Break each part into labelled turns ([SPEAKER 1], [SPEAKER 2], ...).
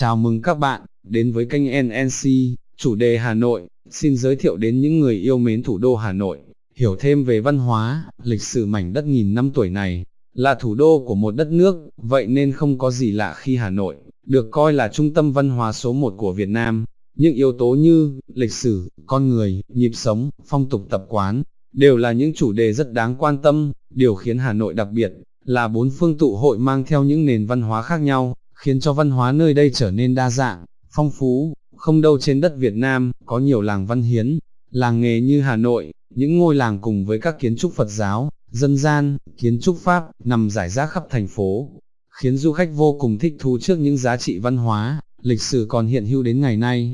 [SPEAKER 1] Chào mừng các bạn, đến với kênh NNC, chủ đề Hà Nội, xin giới thiệu đến những người yêu mến thủ đô Hà Nội, hiểu thêm về văn hóa, lịch sử mảnh đất nghìn năm tuổi này, là thủ đô của một đất nước, vậy nên không có gì lạ khi Hà Nội, được coi là trung tâm văn hóa số một của Việt Nam. Những yếu tố như, lịch sử, con người, nhịp sống, phong tục tập quán, đều là những chủ đề rất đáng quan tâm, điều khiến Hà Nội đặc biệt, là bốn phương tụ hội mang theo những nền văn hóa khác nhau, khiến cho văn hóa nơi đây trở nên đa dạng, phong phú, không đâu trên đất Việt Nam, có nhiều làng văn hiến, làng nghề như Hà Nội, những ngôi làng cùng với các kiến trúc Phật giáo, dân gian, kiến trúc Pháp, nằm rải rác khắp thành phố, khiến du khách vô cùng thích thú trước những giá trị văn hóa, lịch sử còn hiện hữu đến ngày nay.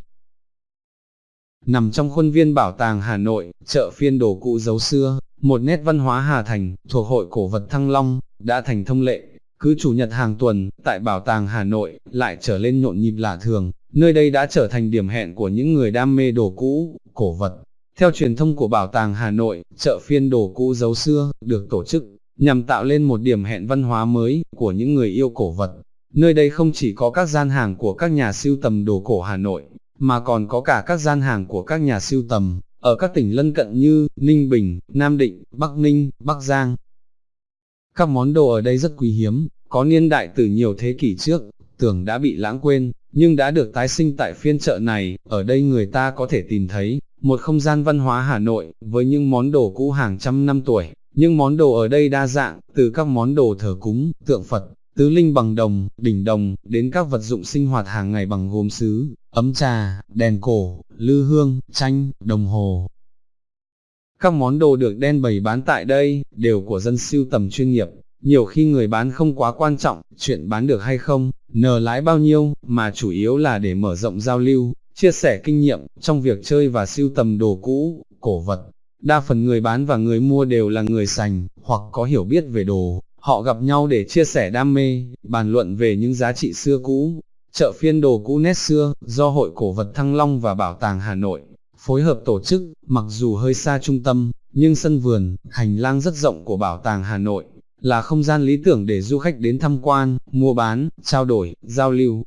[SPEAKER 1] Nằm trong khuôn viên bảo tàng Hà Nội, chợ phiên đồ cụ dấu xưa, một nét văn hóa Hà Thành, thuộc hội cổ vật Thăng Long, đã thành thông lệ, cứ chủ nhật hàng tuần, tại Bảo tàng Hà Nội, lại trở lên nhộn nhịp lạ thường, nơi đây đã trở thành điểm hẹn của những người đam mê đồ cũ, cổ vật. Theo truyền thông của Bảo tàng Hà Nội, chợ phiên đồ cũ dấu xưa, được tổ chức, nhằm tạo lên một điểm hẹn văn hóa mới, của những người yêu cổ vật. Nơi đây không chỉ có các gian hàng của các nhà siêu tầm đồ cổ Hà Nội, mà còn có cả các gian hàng của các nhà siêu tầm, ở các tỉnh lân cận như Ninh Bình, Nam Định, Bắc Ninh, Bắc Giang, các món đồ ở đây rất quý hiếm, có niên đại từ nhiều thế kỷ trước, tưởng đã bị lãng quên, nhưng đã được tái sinh tại phiên chợ này, ở đây người ta có thể tìm thấy, một không gian văn hóa Hà Nội, với những món đồ cũ hàng trăm năm tuổi, nhưng món đồ ở đây đa dạng, từ các món đồ thờ cúng, tượng Phật, tứ linh bằng đồng, đỉnh đồng, đến các vật dụng sinh hoạt hàng ngày bằng gốm sứ, ấm trà, đèn cổ, lư hương, tranh, đồng hồ, các món đồ được đen bày bán tại đây, đều của dân siêu tầm chuyên nghiệp, nhiều khi người bán không quá quan trọng, chuyện bán được hay không, nờ lái bao nhiêu, mà chủ yếu là để mở rộng giao lưu, chia sẻ kinh nghiệm, trong việc chơi và siêu tầm đồ cũ, cổ vật. Đa phần người bán và người mua đều là người sành, hoặc có hiểu biết về đồ, họ gặp nhau để chia sẻ đam mê, bàn luận về những giá trị xưa cũ. Chợ phiên đồ cũ nét xưa, do Hội Cổ vật Thăng Long và Bảo tàng Hà Nội, phối hợp tổ chức, mặc dù hơi xa trung tâm, nhưng sân vườn, hành lang rất rộng của Bảo tàng Hà Nội, là không gian lý tưởng để du khách đến tham quan, mua bán, trao đổi, giao lưu.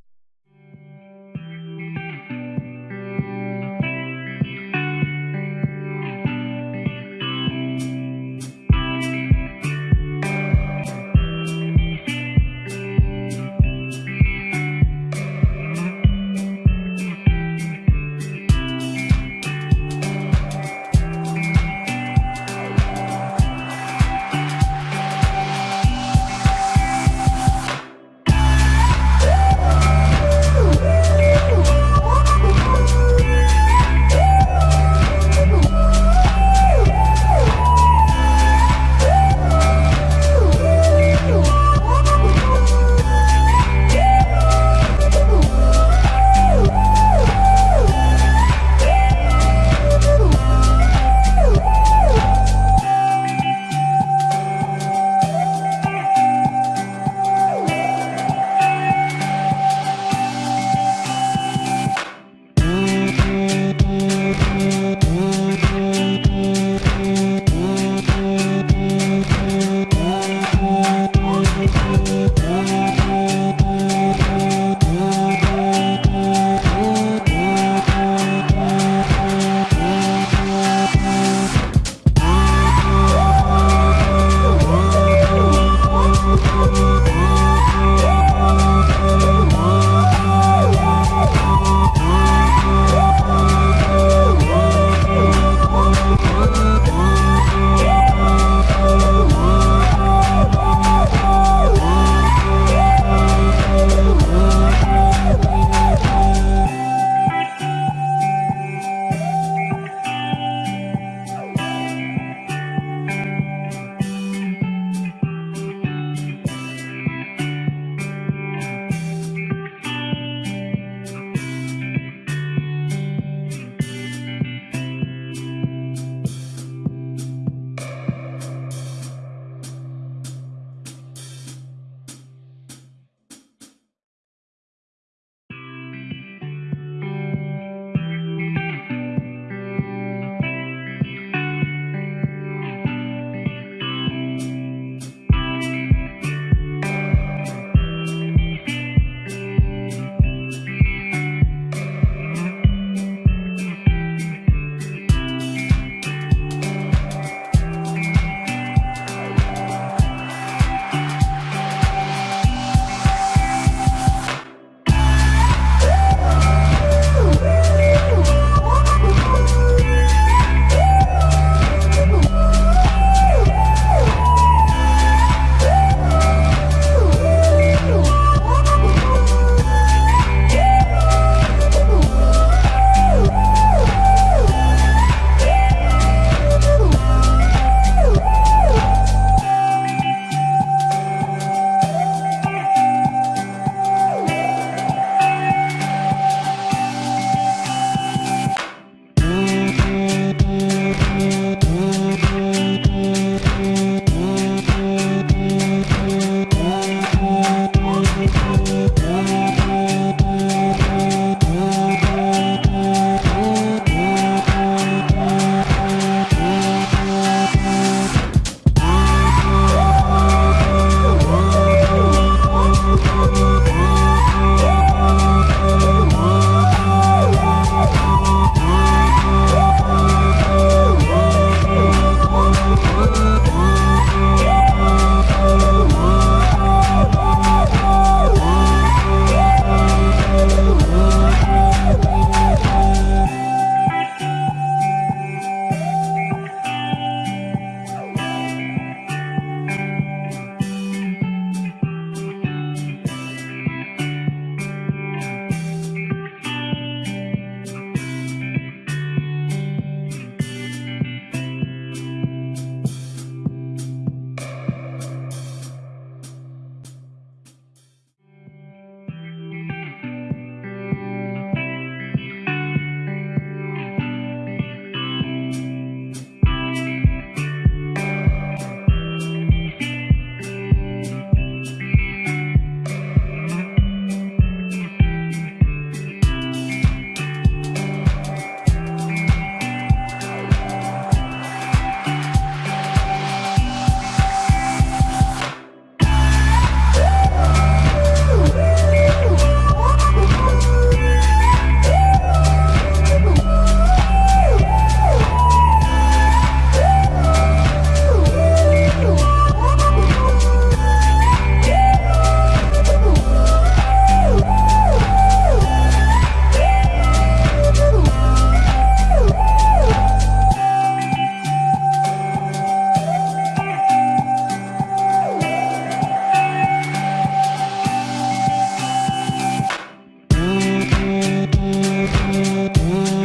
[SPEAKER 1] Mm-hmm.